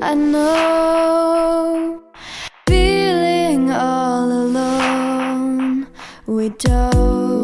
I know. Feeling all alone. We don't